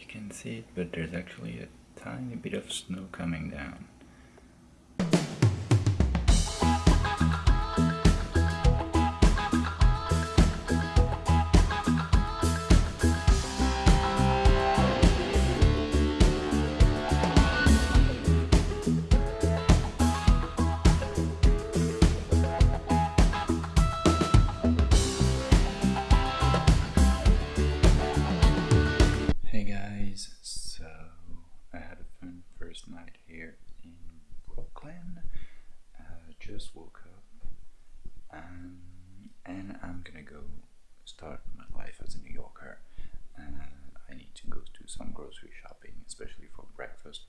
you can see it, but there's actually a tiny bit of snow coming down.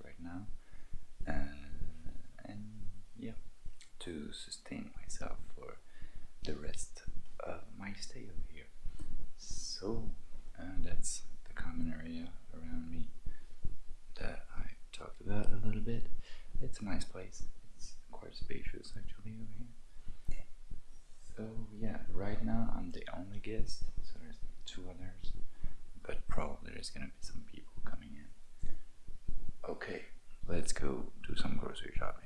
Right now. Uh, and yeah, to sustain myself for the rest of my stay over here. So uh, that's the common area around me that I talked about a little bit. It's a nice place. It's quite spacious actually over here. So yeah, right now I'm the only guest, so there's two others, but probably there's gonna be some people coming in. Okay, let's go do some grocery shopping.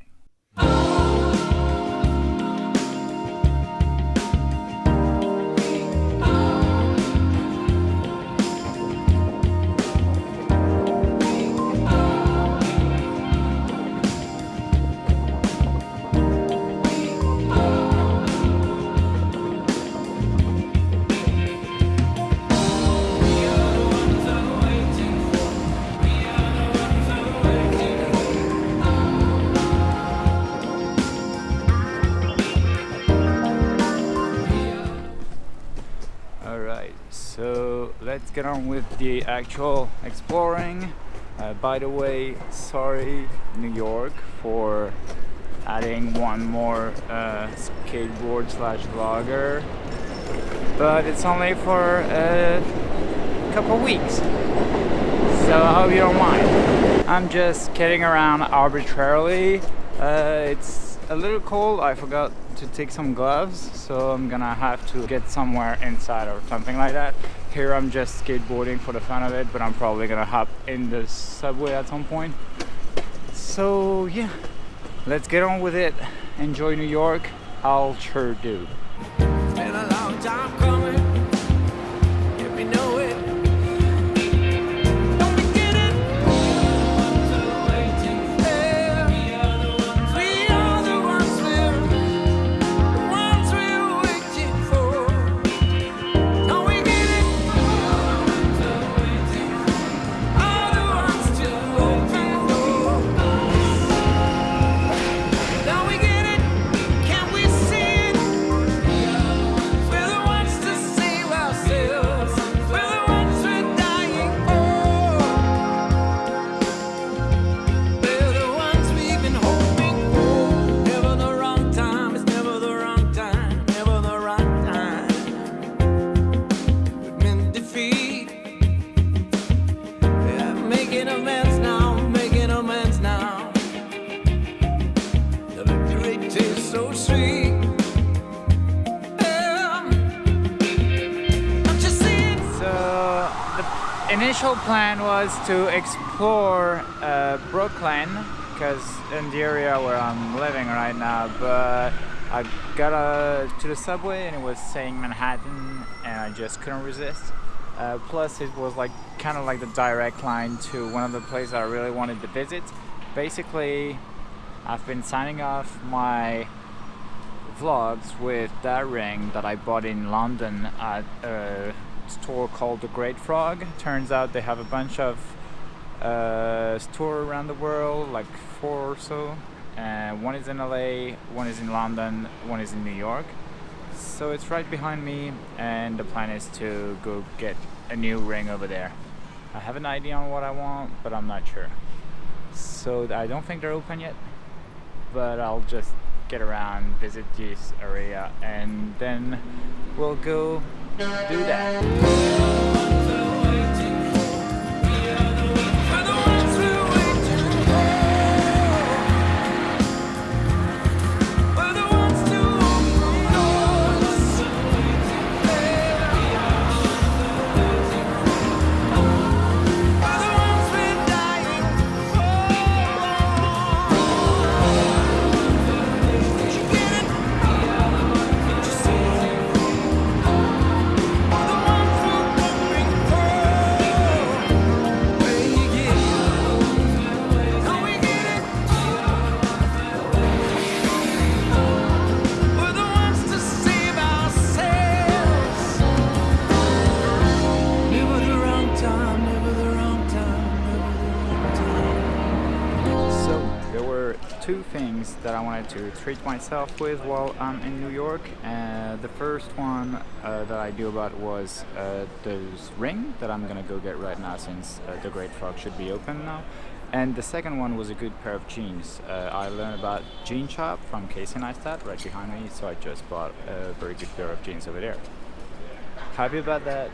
So let's get on with the actual exploring. Uh, by the way, sorry New York for adding one more uh, skateboard slash vlogger, but it's only for a couple weeks, so I hope you don't mind. I'm just kidding around arbitrarily. Uh, it's a little cold. I forgot to take some gloves, so I'm gonna have to get somewhere inside or something like that. Here I'm just skateboarding for the fun of it, but I'm probably gonna hop in the subway at some point. So yeah, let's get on with it. Enjoy New York. I'll sure do. Initial plan was to explore uh, Brooklyn because in the area where I'm living right now, but I got uh, to the subway and it was saying Manhattan, and I just couldn't resist. Uh, plus, it was like kind of like the direct line to one of the places I really wanted to visit. Basically, I've been signing off my vlogs with that ring that I bought in London at store called The Great Frog. Turns out they have a bunch of uh, around the world, like four or so. Uh, one is in LA, one is in London, one is in New York. So it's right behind me, and the plan is to go get a new ring over there. I have an idea on what I want, but I'm not sure. So I don't think they're open yet but I'll just get around, visit this area, and then we'll go do that. Things that I wanted to treat myself with while I'm in New York. Uh, the first one uh, that I knew about was uh, this ring that I'm gonna go get right now since uh, the Great Frog should be open now. And the second one was a good pair of jeans. Uh, I learned about Jean Shop from Casey Neistat right behind me, so I just bought a very good pair of jeans over there. Happy about that.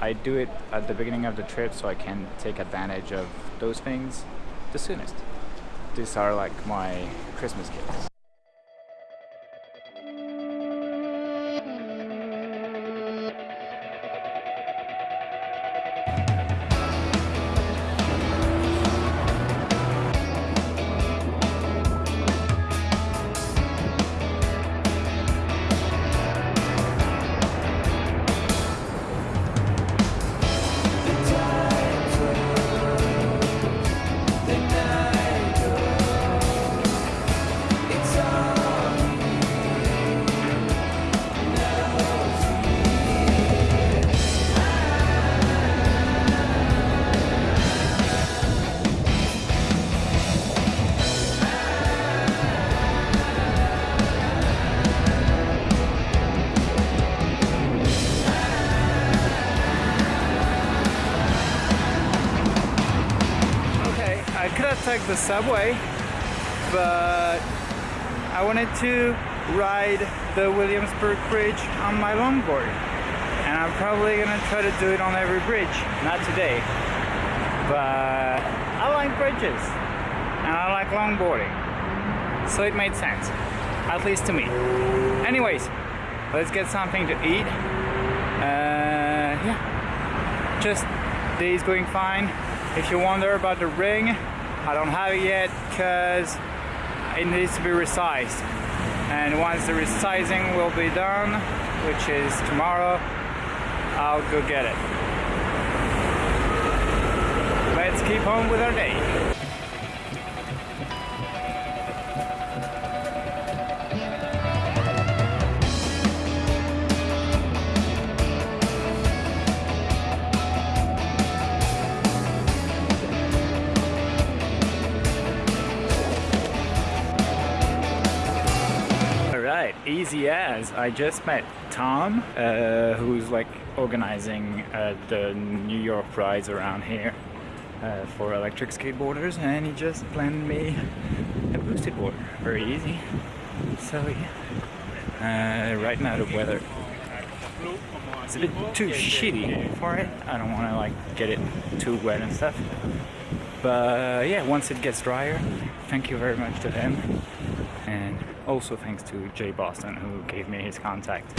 I do it at the beginning of the trip so I can take advantage of those things the soonest. These are like my Christmas gifts. Taken the subway, but I wanted to ride the Williamsburg Bridge on my longboard. And I'm probably gonna try to do it on every bridge. Not today. But I like bridges. And I like longboarding. So it made sense. At least to me. Anyways, let's get something to eat. Uh, yeah. Just day's going fine. If you wonder about the ring, I don't have it yet because it needs to be resized. And once the resizing will be done, which is tomorrow, I'll go get it. Let's keep on with our day. Easy as. I just met Tom, uh, who's like organizing uh, the New York rides around here uh, for electric skateboarders, and he just planned me a boosted board. Very easy. So yeah. Uh, right now the weather is a bit too shitty for it. I don't want to like get it too wet and stuff. But yeah, once it gets drier, thank you very much to him. And also thanks to Jay Boston who gave me his contact.